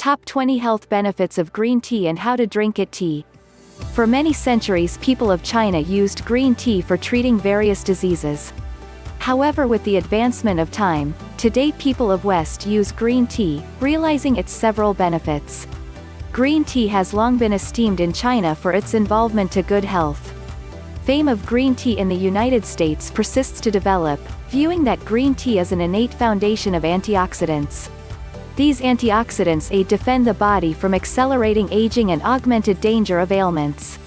Top 20 Health Benefits of Green Tea and How to Drink It Tea. For many centuries people of China used green tea for treating various diseases. However with the advancement of time, today people of West use green tea, realizing its several benefits. Green tea has long been esteemed in China for its involvement to good health. Fame of green tea in the United States persists to develop, viewing that green tea is an innate foundation of antioxidants. These antioxidants aid defend the body from accelerating aging and augmented danger of ailments.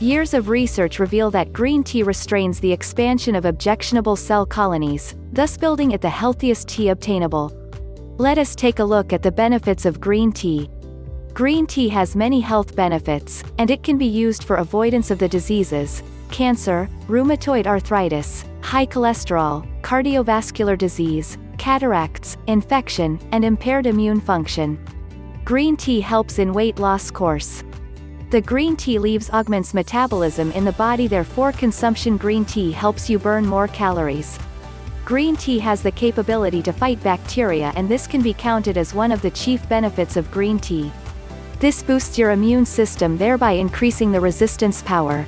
Years of research reveal that green tea restrains the expansion of objectionable cell colonies, thus building it the healthiest tea obtainable. Let us take a look at the benefits of green tea. Green tea has many health benefits, and it can be used for avoidance of the diseases, cancer, rheumatoid arthritis, high cholesterol, cardiovascular disease, cataracts, infection, and impaired immune function. Green tea helps in weight loss course. The green tea leaves augments metabolism in the body therefore consumption green tea helps you burn more calories. Green tea has the capability to fight bacteria and this can be counted as one of the chief benefits of green tea. This boosts your immune system thereby increasing the resistance power.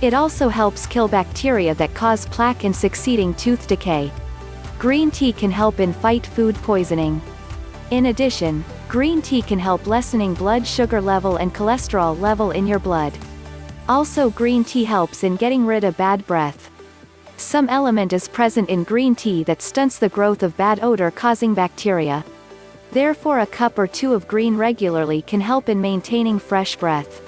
It also helps kill bacteria that cause plaque and succeeding tooth decay. Green tea can help in fight food poisoning. In addition, green tea can help lessening blood sugar level and cholesterol level in your blood. Also green tea helps in getting rid of bad breath. Some element is present in green tea that stunts the growth of bad odor causing bacteria. Therefore a cup or two of green regularly can help in maintaining fresh breath.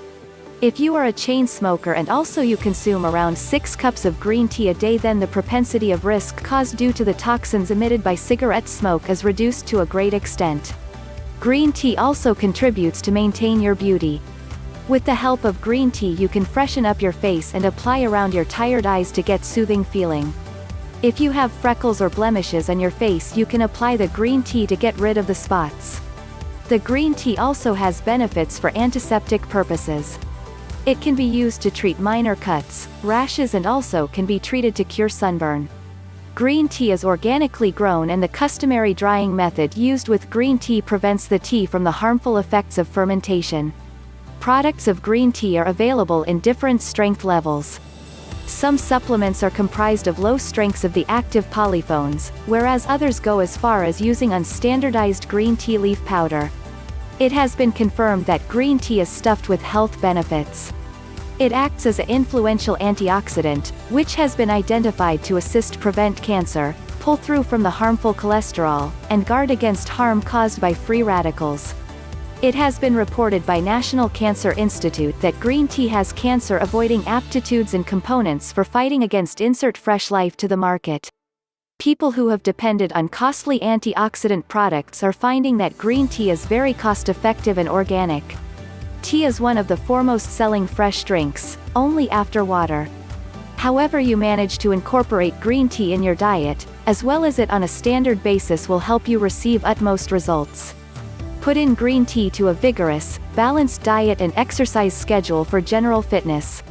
If you are a chain smoker and also you consume around 6 cups of green tea a day then the propensity of risk caused due to the toxins emitted by cigarette smoke is reduced to a great extent. Green tea also contributes to maintain your beauty. With the help of green tea you can freshen up your face and apply around your tired eyes to get soothing feeling. If you have freckles or blemishes on your face you can apply the green tea to get rid of the spots. The green tea also has benefits for antiseptic purposes. It can be used to treat minor cuts, rashes and also can be treated to cure sunburn. Green tea is organically grown and the customary drying method used with green tea prevents the tea from the harmful effects of fermentation. Products of green tea are available in different strength levels. Some supplements are comprised of low strengths of the active polyphenols, whereas others go as far as using unstandardized green tea leaf powder. It has been confirmed that green tea is stuffed with health benefits. It acts as an influential antioxidant, which has been identified to assist prevent cancer, pull through from the harmful cholesterol, and guard against harm caused by free radicals. It has been reported by National Cancer Institute that green tea has cancer-avoiding aptitudes and components for fighting against insert fresh life to the market people who have depended on costly antioxidant products are finding that green tea is very cost-effective and organic. Tea is one of the foremost selling fresh drinks, only after water. However you manage to incorporate green tea in your diet, as well as it on a standard basis will help you receive utmost results. Put in green tea to a vigorous, balanced diet and exercise schedule for general fitness.